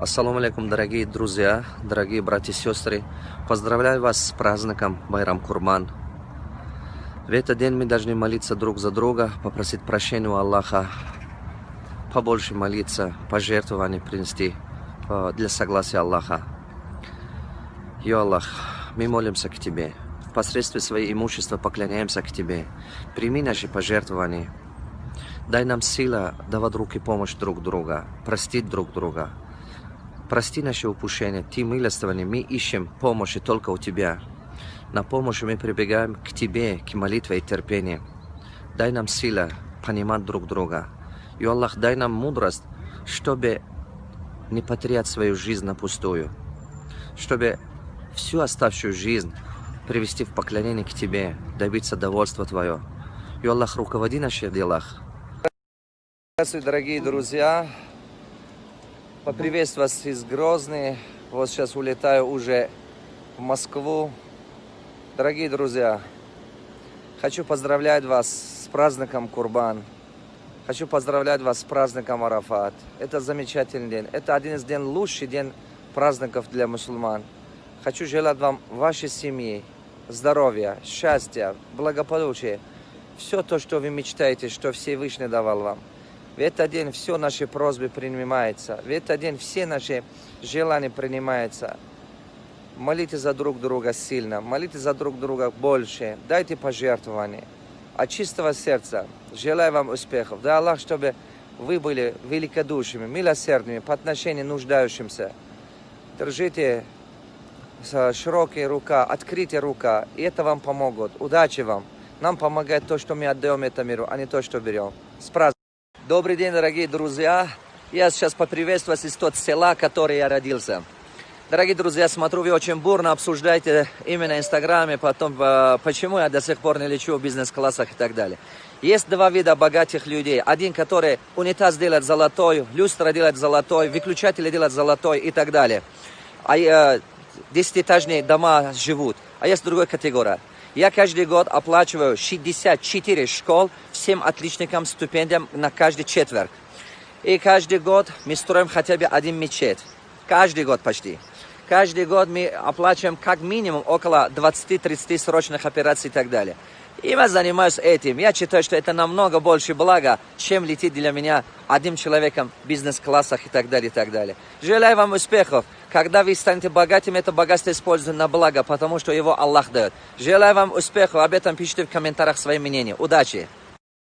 Ассаламу алейкум, дорогие друзья, дорогие братья и сестры. Поздравляю вас с праздником Байрам Курман. В этот день мы должны молиться друг за друга, попросить прощения у Аллаха, побольше молиться, пожертвования принести э, для согласия Аллаха. Йо Аллах, мы молимся к Тебе. Посредством своего имущества поклоняемся к Тебе. Прими наши пожертвования. Дай нам сила давать руки помощь друг друга, простить друг друга. Прости наши упущения, Ты милостивый, мы ищем помощи только у Тебя. На помощь мы прибегаем к Тебе, к молитве и терпению. Дай нам сила понимать друг друга. И Аллах, дай нам мудрость, чтобы не потерять свою жизнь на пустую. Чтобы всю оставшую жизнь привести в поклонение к Тебе, добиться довольства Твое. И Аллах, руководи наших делах. Здравствуйте, дорогие друзья. Поприветствую вас из Грозны. Вот сейчас улетаю уже в Москву. Дорогие друзья, хочу поздравлять вас с праздником Курбан. Хочу поздравлять вас с праздником Арафат. Это замечательный день. Это один из дней лучший день праздников для мусульман. Хочу желать вам, вашей семье, здоровья, счастья, благополучия. Все то, что вы мечтаете, что Всевышний давал вам. В этот день все наши просьбы принимаются. В этот день все наши желания принимаются. Молите за друг друга сильно, молите за друг друга больше, дайте пожертвования. От чистого сердца желаю вам успехов. Да Аллах, чтобы вы были великодушными, милосердными по отношению к нуждающимся. Держите широкая рука, открытая рука, и это вам помогут. Удачи вам. Нам помогает то, что мы отдаем этому миру, а не то, что берем. С праздником! Добрый день, дорогие друзья. Я сейчас поприветствую вас из тот села, в котором я родился. Дорогие друзья, смотрю, вы очень бурно обсуждаете именно в Инстаграме, потом, э, почему я до сих пор не лечу в бизнес-классах и так далее. Есть два вида богатых людей. Один, который унитаз делает золотой, люстра делает золотой, выключатели делают золотой и так далее. А э, десятиэтажные дома живут. А есть другая категория. Я каждый год оплачиваю 64 школ всем отличникам стипендиям на каждый четверг. И каждый год мы строим хотя бы один мечеть. Каждый год почти. Каждый год мы оплачиваем как минимум около 20-30 срочных операций и так далее. И я занимаюсь этим. Я считаю, что это намного больше блага, чем летит для меня одним человеком в бизнес-классах и так далее, и так далее. Желаю вам успехов. Когда вы станете богатым, это богатство используется на благо, потому что его Аллах дает. Желаю вам успехов. Об этом пишите в комментариях свои мнения. Удачи!